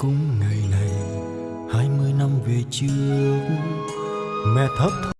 cũng ngày này hai mươi năm về trước mẹ thấp